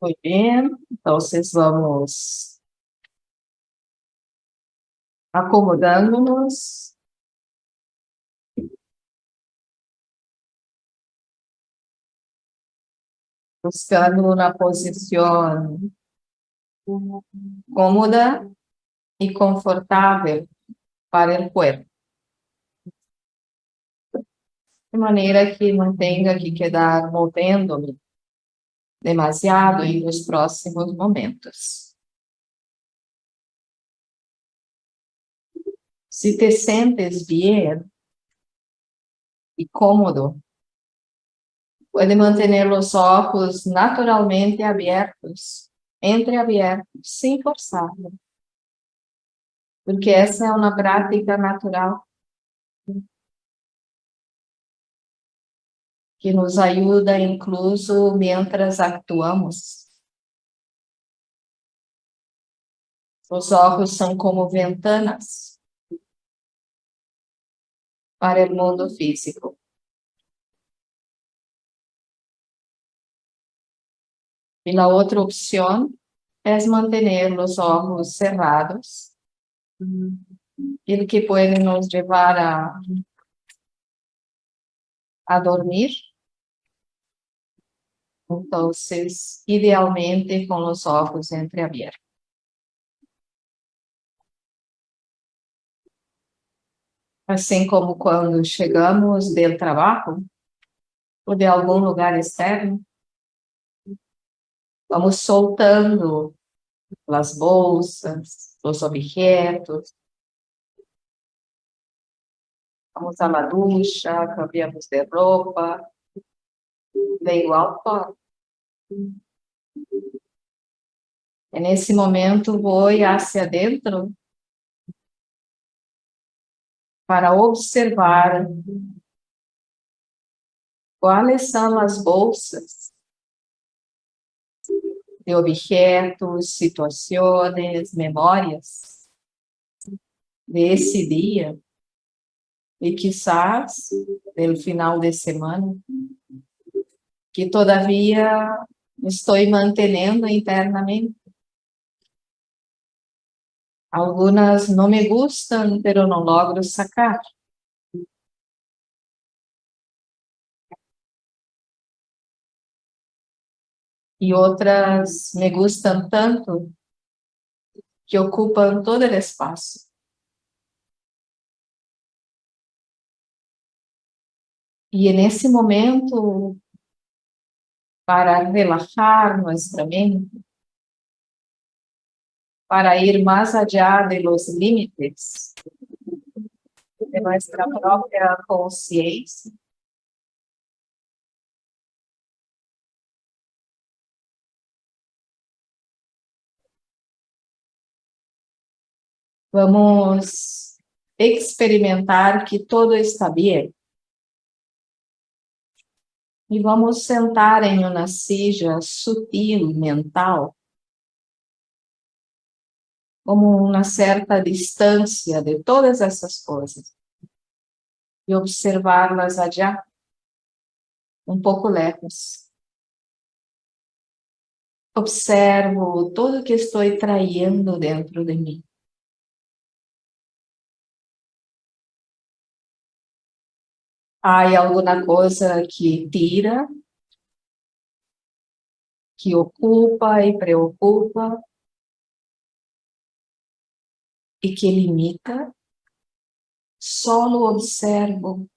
Muy bien, entonces vamos acomodándonos. Buscando una posición cómoda y confortable para el cuerpo. De maneira que tenha que quedar movendo-me demasiado em os próximos momentos. Se te sentes bem e cômodo, pode manter os olhos naturalmente abertos, entreabertos, sem forçar. Porque essa é uma prática natural que nos ajuda incluso mientras actuamos. Os olhos são como ventanas para o mundo físico. E a outra opção é manter os olhos cerrados, o que pode nos levar a, a dormir então, idealmente com os olhos entreabertos. Assim como quando chegamos do trabalho ou de algum lugar externo, vamos soltando as bolsas, os objetos, vamos à ducha, cambiamos de roupa, de igual forma. E nesse momento vou hacia dentro para observar quais são as bolsas de objetos, situações, memórias desse dia e quizás no final de semana que todavia estou mantendo internamente. Algumas não me gustam, pero não logro sacar. E outras me gustam tanto que ocupam todo o espaço. E nesse momento para relajar nuestra mente, para ir más allá de los límites de nuestra propia conciencia. Vamos experimentar que todo está bem. E vamos sentar em uma seja sutil, mental, como uma certa distância de todas essas coisas, e observá-las adiante, um pouco lejos. Observo tudo que estou traindo dentro de mim. Há alguma coisa que tira, que ocupa e preocupa, e que limita, só observo.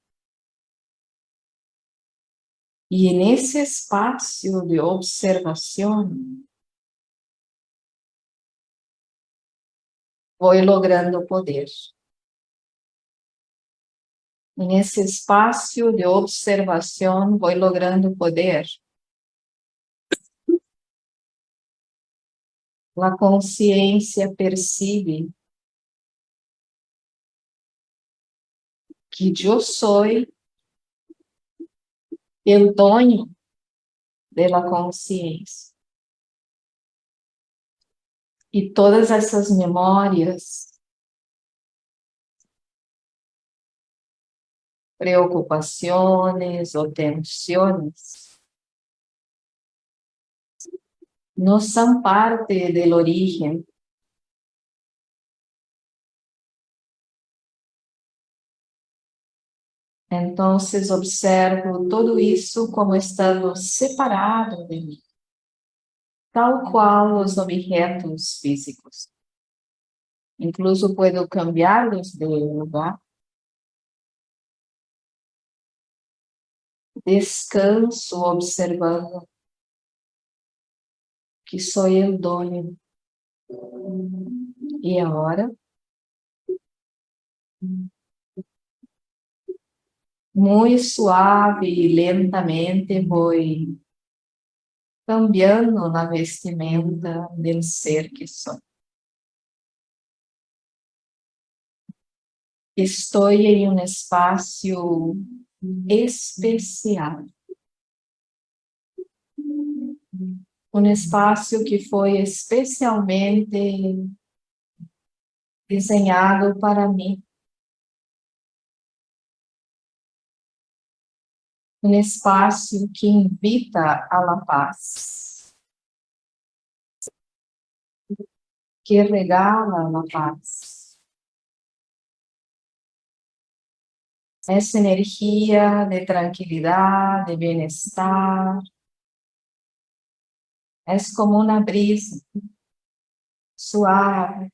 E nesse espaço de observação, vou logrando poder nesse espaço de observação, vou logrando poder. A consciência percebe que eu sou o dono da consciência. E todas essas memórias preocupaciones o tensiones no son parte del origen. Entonces observo todo isso como estando separado de mim, tal qual os objetos físicos. Incluso puedo cambiarlos de lugar. Descanso observando que sou eu dono. E agora? Muito suave e lentamente vou cambiando na vestimenta do ser que sou. Estou em um espaço especial. Um espaço que foi especialmente desenhado para mim. Um espaço que invita a la paz. Que regala a paz. Essa energia de tranquilidade, de bem-estar. É como uma brisa suave.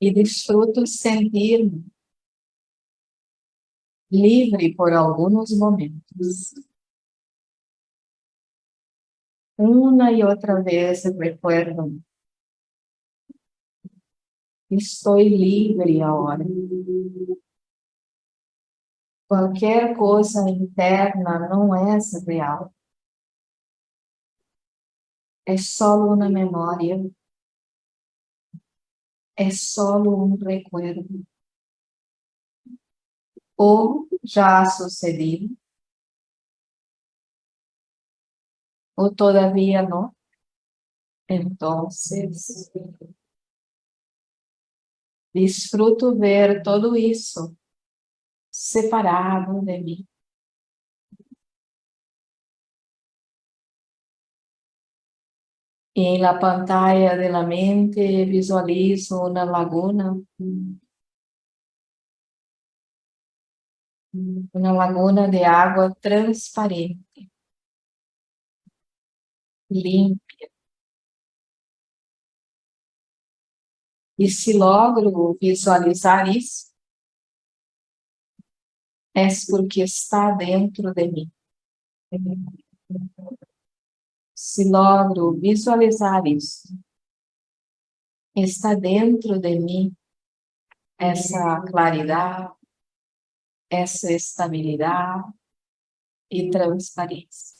E desfruto sentir-me livre por alguns momentos. Uma e outra vez recuerdo Estou livre agora. Qualquer coisa interna não é real. É só uma memória. É só um recuerdo. Ou já sucedido. Ou todavia não. Então, Desfruto ver todo isso separado de mim. E na pantalla de la mente visualizo uma laguna, uma laguna de água transparente, límpida. E se logro visualizar isso, é porque está dentro de mim. Se logro visualizar isso, está dentro de mim essa claridade, essa estabilidade e transparência.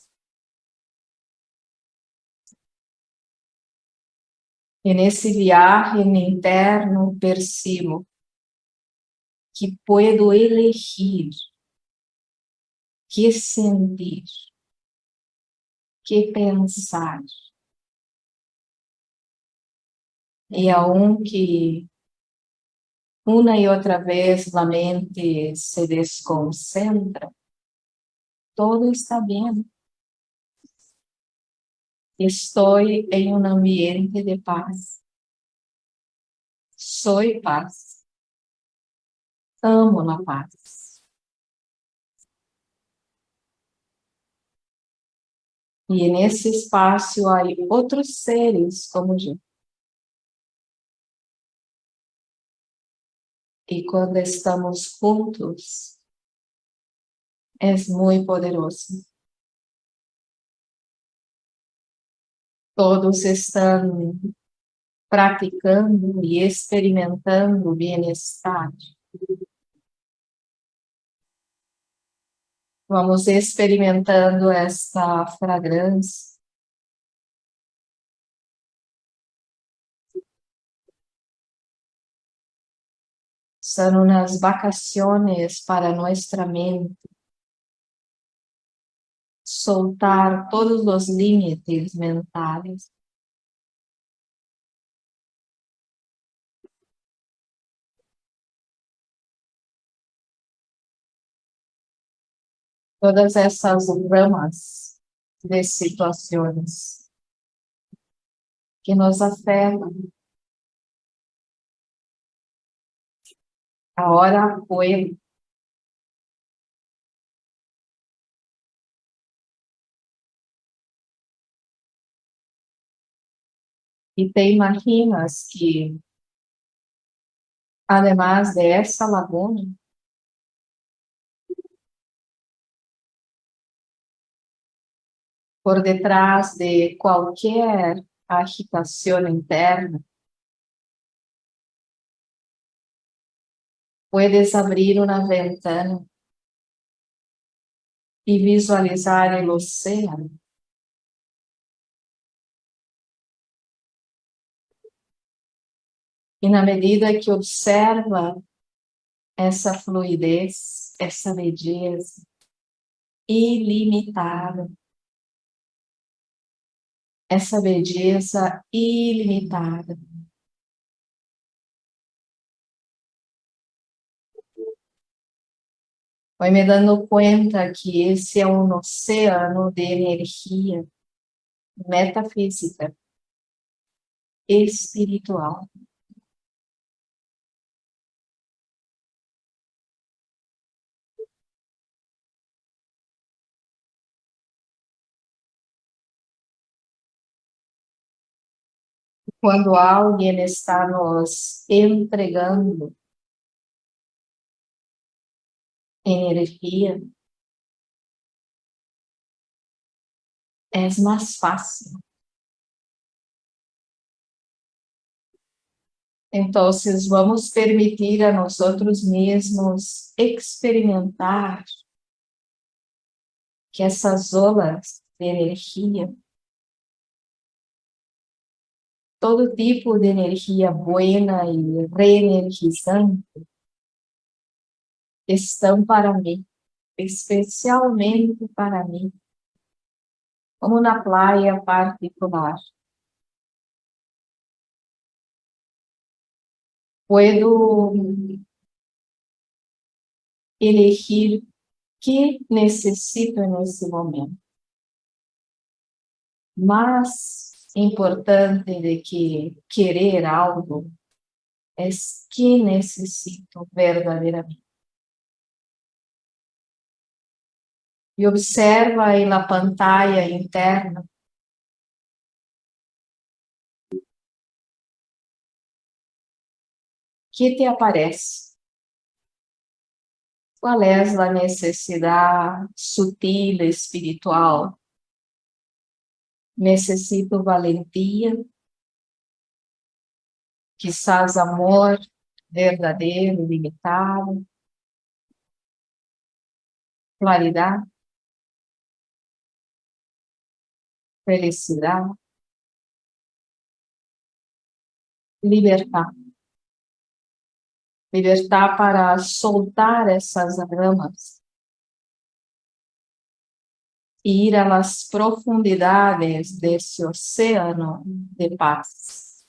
E nesse viaje interno percebo que puedo elegir que sentir, que pensar. E aunque uma e outra vez a mente se desconcentra, todo está bem. Estou em um ambiente de paz. Sou paz. Amo a paz. E nesse espaço há outros seres como eu. E quando estamos juntos, é muito poderoso. Todos estão praticando e experimentando bem-estar. Vamos experimentando esta fragrância. São umas vacações para nossa mente soltar todos os limites mentais. todas essas ramas de situações que nos afetam. Agora foi E te imaginas que, además de essa laguna, por detrás de qualquer agitação interna, puedes abrir uma ventana e visualizar o oceano. E na medida que observa essa fluidez, essa beleza ilimitada, essa beleza ilimitada, vai me dando conta que esse é um oceano de energia metafísica, espiritual. Quando alguém está nos entregando energia, é mais fácil. Então, vamos permitir a nós outros mesmos experimentar que essas olas de energia, todo tipo de energia buena e reenergizante, estão para mim, especialmente para mim, como na praia particular. Puedo elegir que necessito nesse momento. Mas importante de que querer algo é que necessito verdadeiramente. e observa aí na pantalla interna que te aparece. Qual é a necessidade sutil, espiritual? Necessito valentia, quizás amor verdadeiro, limitado, claridade. felicidade, libertar. Libertar para soltar essas ramas ir às profundidades desse oceano de paz,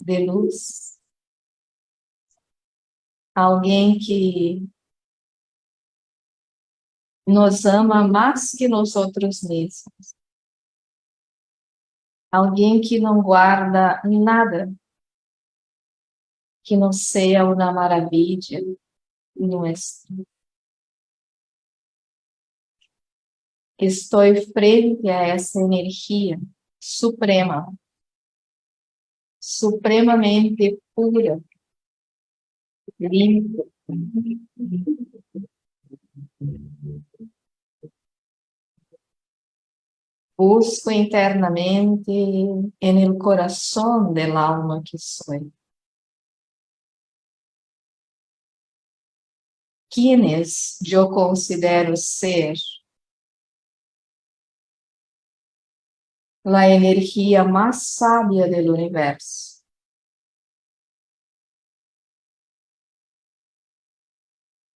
de luz. Alguém que nos ama mais que nós outros mesmos. Alguém que não guarda nada que não seja uma maravilha nossa. Estou frente a essa energia suprema, supremamente pura, limpa, Busco internamente en el corazón del alma que soy. Quienes yo considero ser la energía más sabia del universo.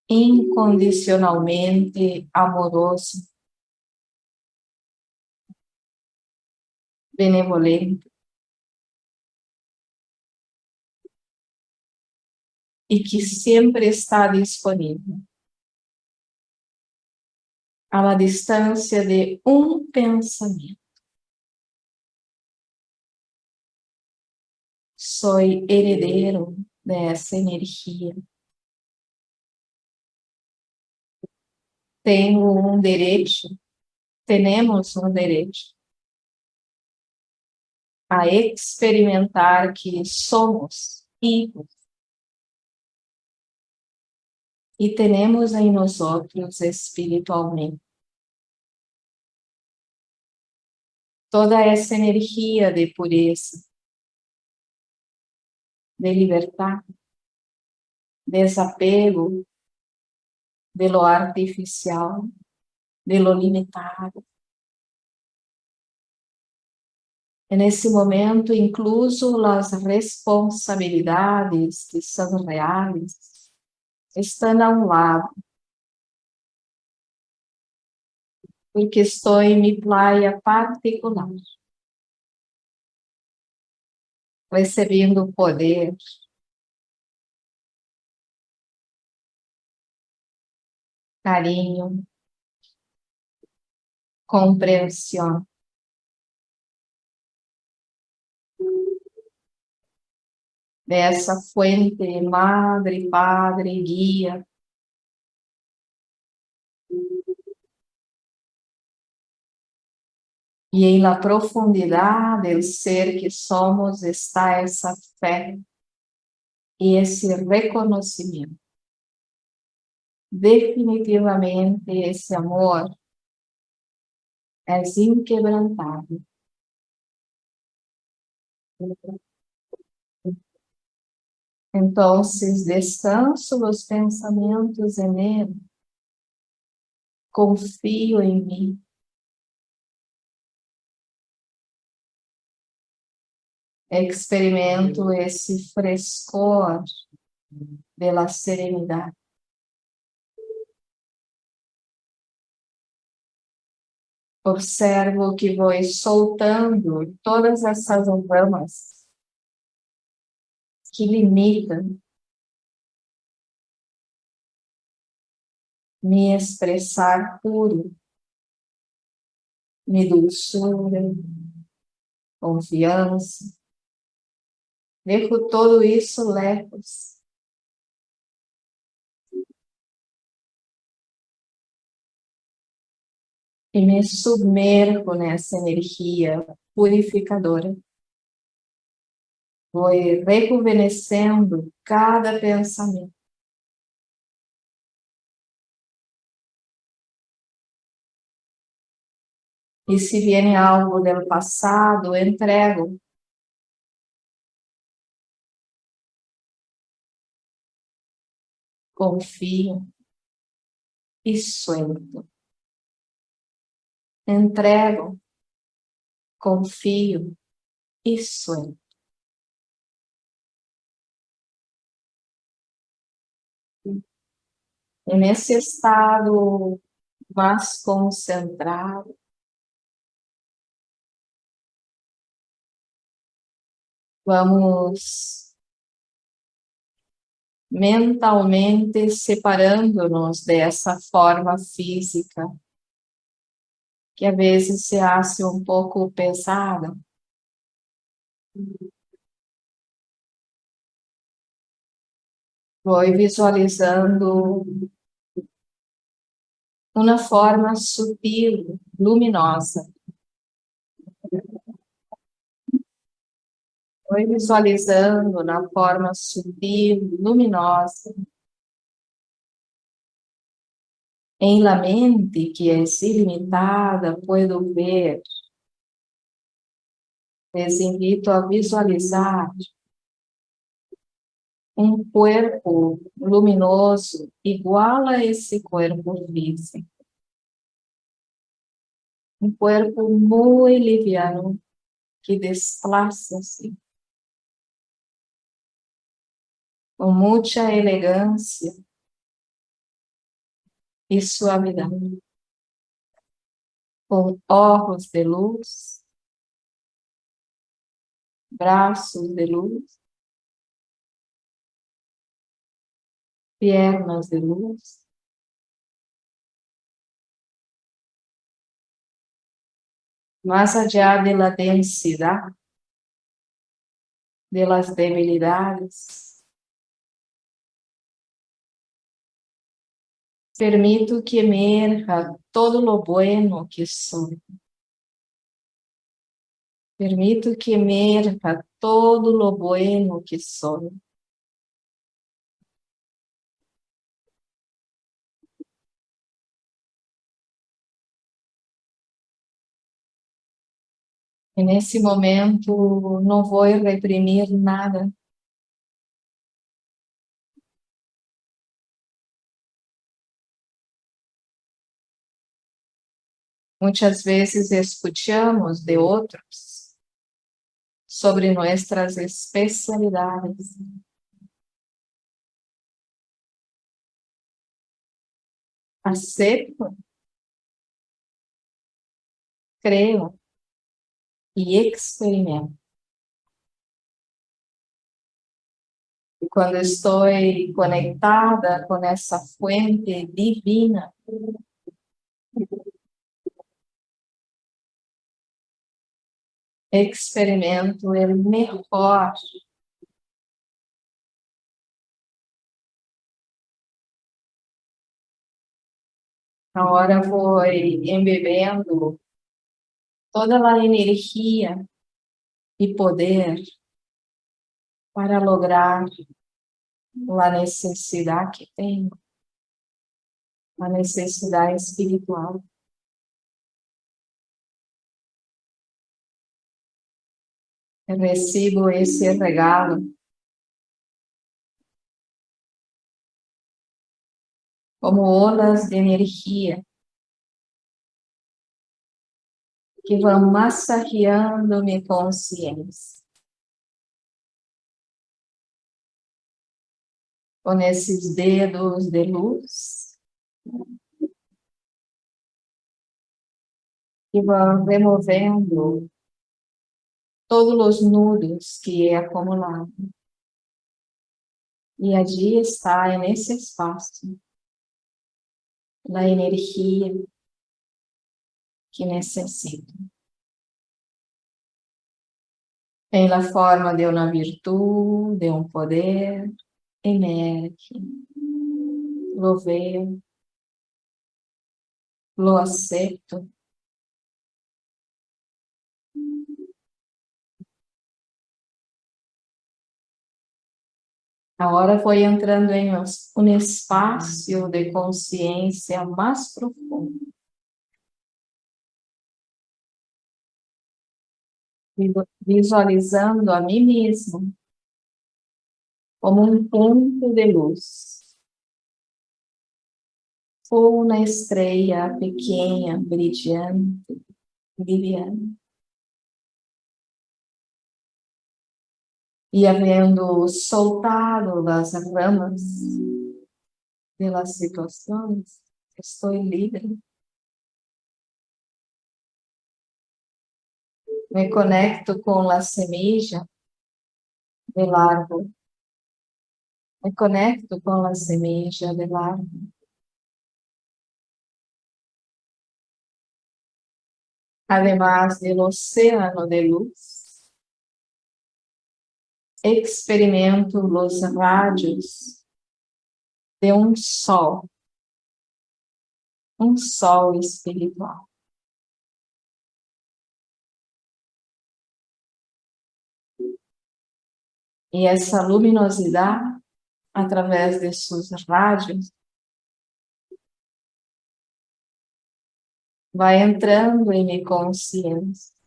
Incondicionalmente amoroso. Benevolente. E que sempre está disponível a distância de um Sou herdeiro dessa energia. Tenho um direito, temos um direito a experimentar que somos hijos e temos em nós outros espiritualmente toda essa energia de pureza, de libertar, desapego de lo artificial, de lo limitado. Nesse momento, incluso as responsabilidades que são reais, estão a um lado. Porque estou em minha praia particular. Recebendo poder. Carinho. Compreensão. dessa fuente, madre, padre, guia. E em la profundidade do ser que somos está essa fé e esse reconhecimento. Definitivamente esse amor é inquebrantável. Entonces, descanso los pensamientos en Él. Confío en mí. Experimento esse frescor de la serenidade. Observo que vou soltando todas essas ramas que limitam me expressar puro, me dulçura, confiança. Todo isso lejos. E me submergo nessa energia purificadora. Foi rejuvenescendo cada pensamento. E se viene algo do passado, entrego. Confio e suelto. Entrego, confio e suelto. E nesse estado mais concentrado, vamos mentalmente separando-nos dessa forma física, que às vezes se acha um pouco pesada. Vou visualizando uma forma sutil, luminosa. Foi visualizando na forma sutil, luminosa. Em la mente, que é ilimitada, puedo ver. Les invito a visualizar um corpo luminoso igual a esse corpo físico. Um corpo muito liviano que desplaça-se com muita elegância e suavidade, com olhos de luz, braços de luz, piernas de luz, más allá de la densidad, de las debilidades. Permito que emerja todo lo bueno que soy. Permito que emerja todo lo bueno que soy. E nesse momento não vou reprimir nada. Muitas vezes escutamos de outros sobre nossas especialidades. Acepto, creio e experimento. E quando estou conectada com essa fuente divina, experimento o melhor Agora vou embebendo toda a energia e poder para lograr a necessidade que tenho, a necessidade espiritual. Eu recebo esse regalo como ondas de energia que vão massageando minha consciência. Com esses dedos de luz, que vão removendo todos os nudos que é acumulado. E allí está, nesse espaço, a energia que necessito. Em la forma de uma virtude, de um poder, emerge, lo vejo, lo aceito. Agora foi entrando em um espaço de consciência mais profundo. visualizando a mim mesmo como um ponto de luz, ou uma estrela pequena, brilhante, brilhante. E havendo soltado as ramas pelas situações, estou livre. me conecto com a semilla del árbol. Me conecto com a semilla del árbol. Además del océano de luz, experimento os radios de um sol, um sol espiritual. E essa luminosidade, através de seus rádios, vai entrando em minha consciência.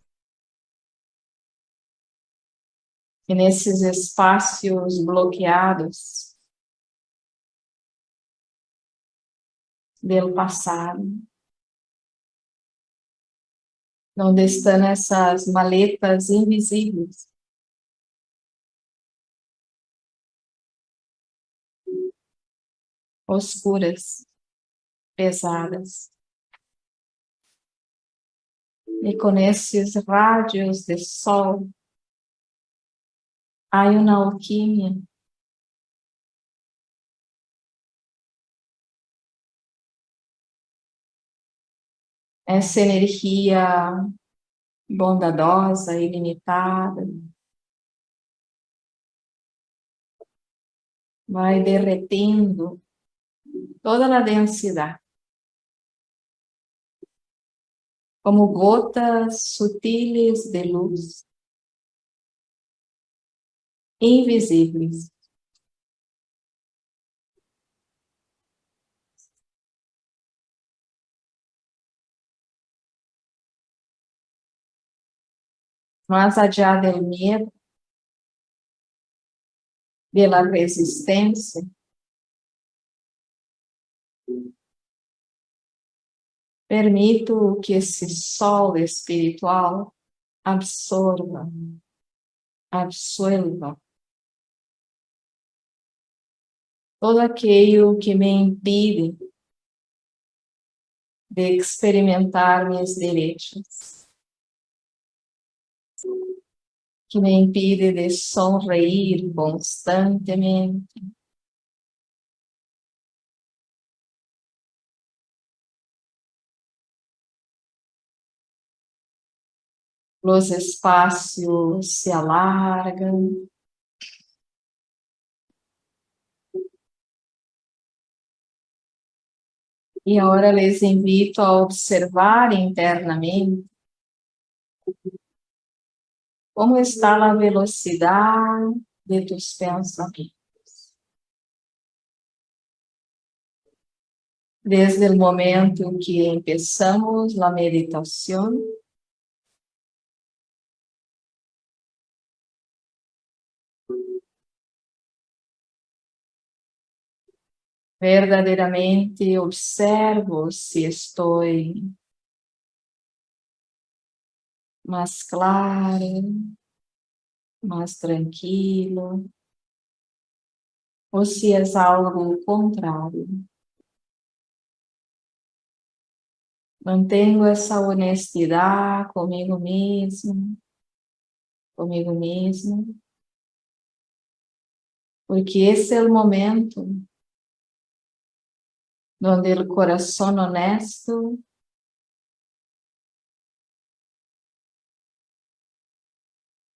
E nesses espaços bloqueados do passado, onde estão essas maletas invisíveis, oscuras, pesadas. E com esses rádios de sol, há uma alquimia. Essa energia bondadosa, ilimitada. Vai derretendo toda a densidade. Como gotas sutiles de luz, invisíveis. más allá del miedo, de la resistencia. Permito que esse sol espiritual absorva, absorva todo aquilo que me impide de experimentar meus direitos. que me impide de sonreír constantemente. Os espaços se alargam. E agora les invito a observar internamente como está a velocidade de tus pensamentos? Desde o momento que empezamos a meditação, verdadeiramente observo se estou mais claro, mais tranquilo, ou se é algo contrário. Mantenho essa honestidade comigo mesmo, comigo mesmo, porque esse é o momento onde o coração honesto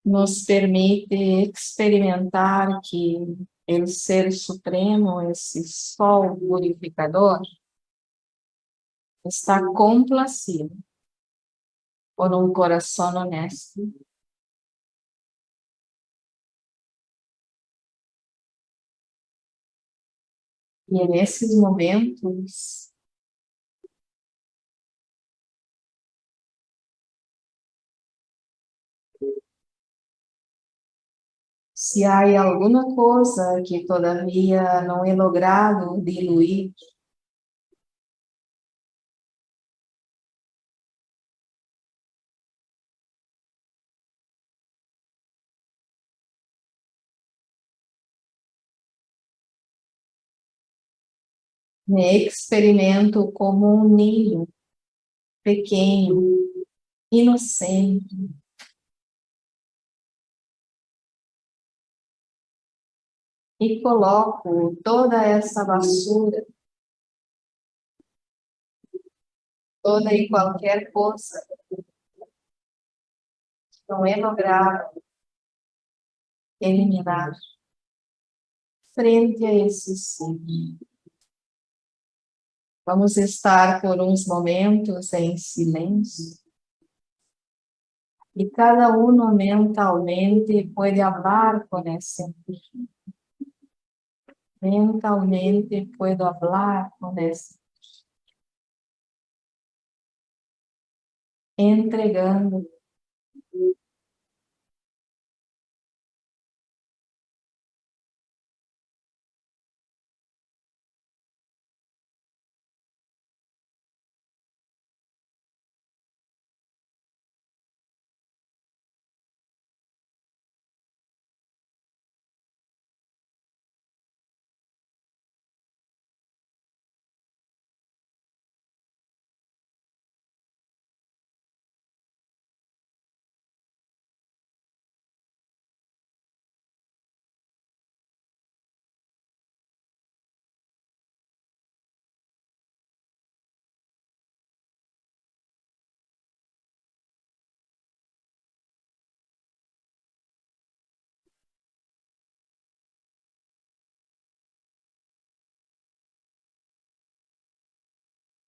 nos permite experimentar que o Ser Supremo, esse Sol purificador, está complacido por um coração honesto. E nesses momentos, se há alguma coisa que todavia não é logrado diluir, me experimento como um ninho pequeno, inocente, e coloco toda essa vassoura, toda e qualquer coisa que não é logrado eliminar frente a esse. Vamos estar por uns momentos em silêncio. E cada um mentalmente pode falar com esse mentalmente puedo hablar con eso. Entregando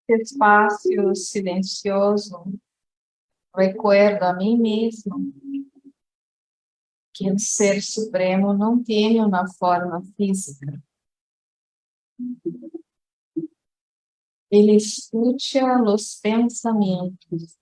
espaço silencioso, recuerdo a mim mesmo que o Ser Supremo não tem uma forma física. Ele escuta os pensamentos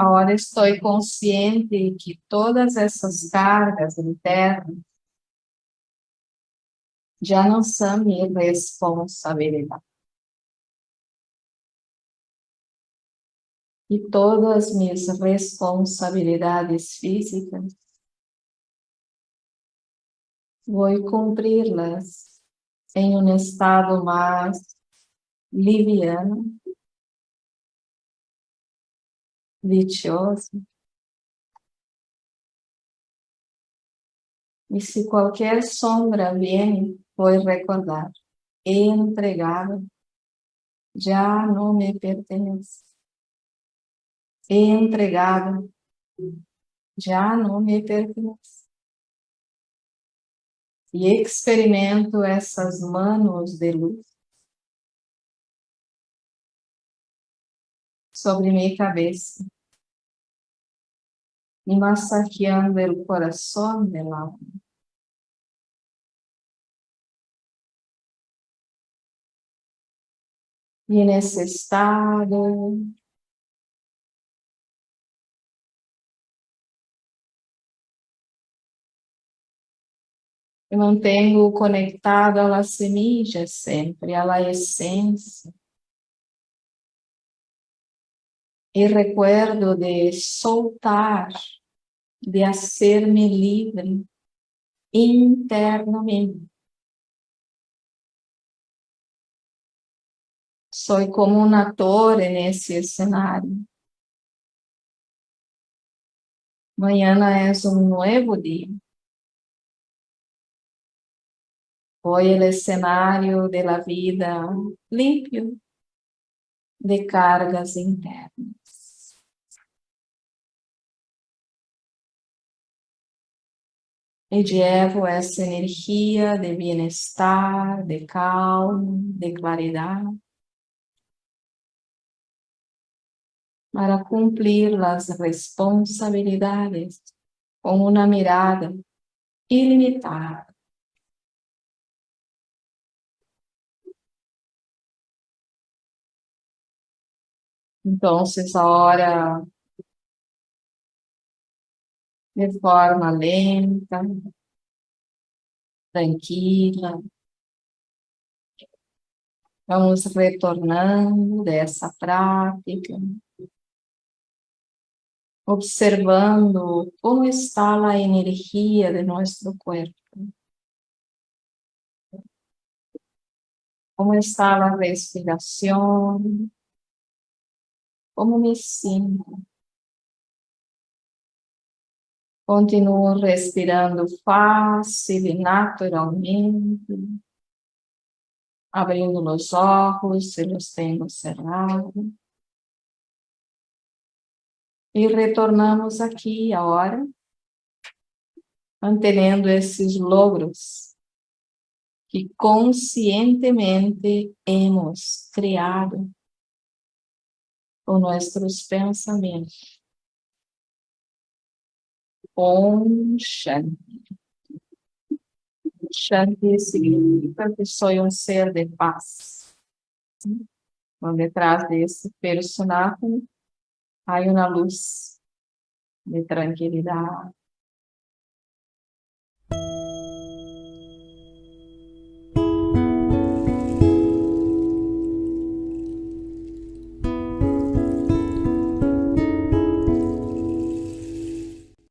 Agora estou consciente que todas essas cargas internas já não são minha responsabilidade. E todas as minhas responsabilidades físicas, vou cumpri-las em um estado mais liviano, vitioso. E se qualquer sombra vem, vou recordar, entregado, já não me pertence. Entregado, já não me pertence. E experimento essas manos de luz sobre minha cabeça e massaqueando o coração del alma. E nesse estado, eu mantenho conectado à semilla sempre, à essência. E recuerdo de soltar, de hacer-me livre internamente. Sou como um ator nesse cenário. Mañana é um novo dia. Hoy o cenário da vida limpio de cargas internas. Llevo essa energia de bem-estar, de calma, de claridade, para cumprir as responsabilidades com uma mirada ilimitada. Então, agora de forma lenta, tranquila. Vamos retornando dessa prática, observando como está a energia de nosso corpo. Como está a respiração, como me sinto. Continuo respirando fácil e naturalmente, abrindo os olhos se os tenho cerrados. E retornamos aqui agora, mantendo esses logros que conscientemente hemos criado com nossos pensamentos. Om Shanti. Shanti significa que sou um ser de paz. Por detrás desse personagem há uma luz de tranquilidade,